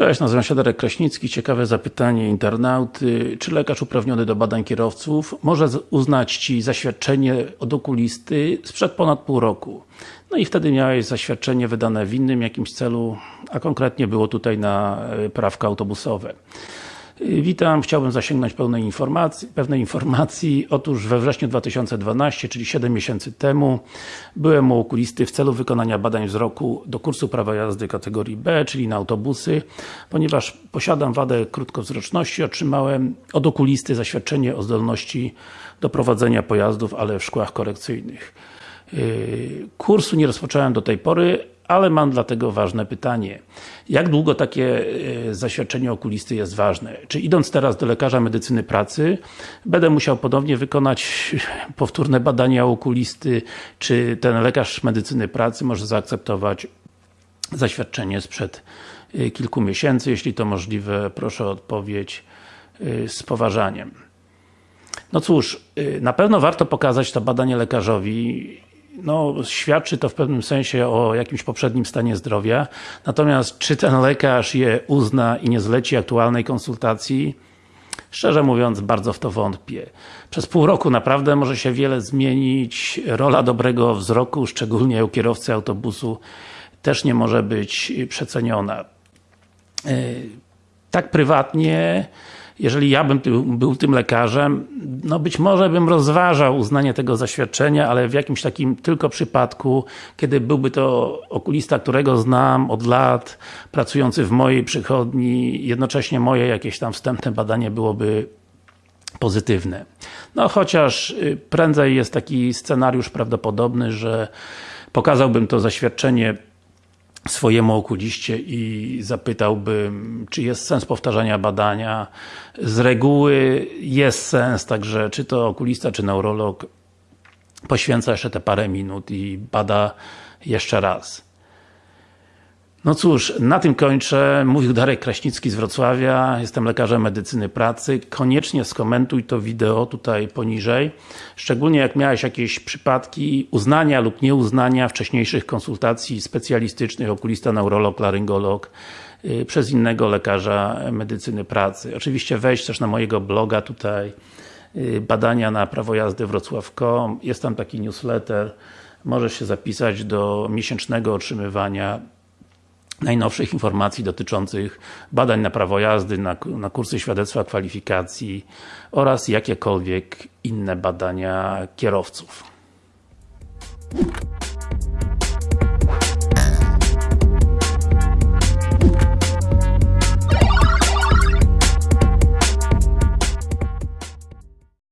Cześć, nazywam się Darek Kraśnicki. Ciekawe zapytanie internauty. Czy lekarz uprawniony do badań kierowców może uznać Ci zaświadczenie od okulisty sprzed ponad pół roku? No i wtedy miałeś zaświadczenie wydane w innym jakimś celu, a konkretnie było tutaj na e, prawka autobusowe. Witam, chciałbym zasięgnąć pełnej informacji, pewnej informacji. Otóż we wrześniu 2012, czyli 7 miesięcy temu, byłem u okulisty w celu wykonania badań wzroku do kursu prawa jazdy kategorii B, czyli na autobusy. Ponieważ posiadam wadę krótkowzroczności, otrzymałem od okulisty zaświadczenie o zdolności do prowadzenia pojazdów, ale w szkłach korekcyjnych. Yy, kursu nie rozpocząłem do tej pory, ale mam dlatego ważne pytanie. Jak długo takie e, zaświadczenie okulisty jest ważne? Czy idąc teraz do lekarza medycyny pracy, będę musiał ponownie wykonać powtórne badania okulisty, czy ten lekarz medycyny pracy może zaakceptować zaświadczenie sprzed e, kilku miesięcy? Jeśli to możliwe, proszę o odpowiedź e, z poważaniem. No cóż, na pewno warto pokazać to badanie lekarzowi no, świadczy to w pewnym sensie o jakimś poprzednim stanie zdrowia. Natomiast czy ten lekarz je uzna i nie zleci aktualnej konsultacji? Szczerze mówiąc, bardzo w to wątpię. Przez pół roku naprawdę może się wiele zmienić. Rola dobrego wzroku, szczególnie u kierowcy autobusu, też nie może być przeceniona. E, tak prywatnie jeżeli ja bym był tym lekarzem, no być może bym rozważał uznanie tego zaświadczenia, ale w jakimś takim tylko przypadku, kiedy byłby to okulista, którego znam od lat, pracujący w mojej przychodni, jednocześnie moje jakieś tam wstępne badanie byłoby pozytywne. No chociaż y, prędzej jest taki scenariusz prawdopodobny, że pokazałbym to zaświadczenie swojemu okuliście i zapytałbym, czy jest sens powtarzania badania. Z reguły jest sens, także czy to okulista, czy neurolog poświęca jeszcze te parę minut i bada jeszcze raz. No cóż, na tym kończę. Mówił Darek Kraśnicki z Wrocławia. Jestem lekarzem medycyny pracy. Koniecznie skomentuj to wideo tutaj poniżej. Szczególnie jak miałeś jakieś przypadki uznania lub nieuznania wcześniejszych konsultacji specjalistycznych, okulista, neurolog, laryngolog yy, przez innego lekarza medycyny pracy. Oczywiście wejdź też na mojego bloga tutaj yy, badania na prawo jazdy wrocław.com. Jest tam taki newsletter. Możesz się zapisać do miesięcznego otrzymywania najnowszych informacji dotyczących badań na prawo jazdy, na, na kursy świadectwa kwalifikacji oraz jakiekolwiek inne badania kierowców.